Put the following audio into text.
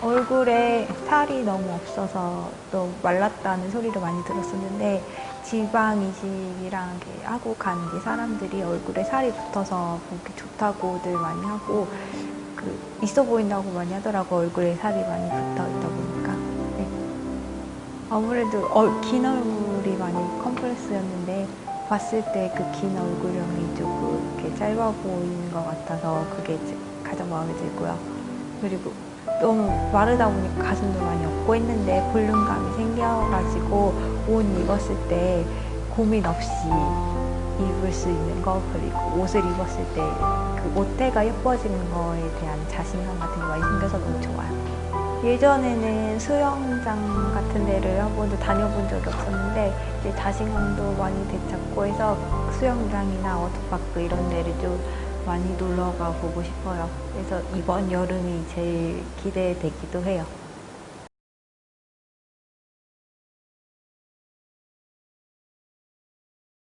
얼굴에 살이 너무 없어서 또 말랐다는 소리를 많이 들었었는데 지방 이식이랑 하고 간뒤 사람들이 얼굴에 살이 붙어서 보기 좋다고들 많이 하고 그 있어 보인다고 많이 하더라고 얼굴에 살이 많이 붙어 있다 보니까 네. 아무래도 어, 긴 얼굴이 많이 컴플렉스였는데 봤을 때 그 긴 얼굴형이 조금 이렇게 짧아 보이는 것 같아서 그게 가장 마음에 들고요. 그리고 너무 마르다 보니까 가슴도 많이 없고 했는데 볼륨감이 생겨가지고 옷 입었을 때 고민 없이 입을 수 있는 거 그리고 옷을 입었을 때 그 옷대가 예뻐지는 거에 대한 자신감 같은 게 많이 생겨서 너무 좋아요. 예전에는 수영장 같은 데를 한 번도 다녀본 적이 없었는데 이제 자신감도 많이 되찾고 해서 수영장이나 워터파크 이런 데를 좀 많이 놀러 가 보고 싶어요. 그래서 이번 여름이 제일 기대되기도 해요.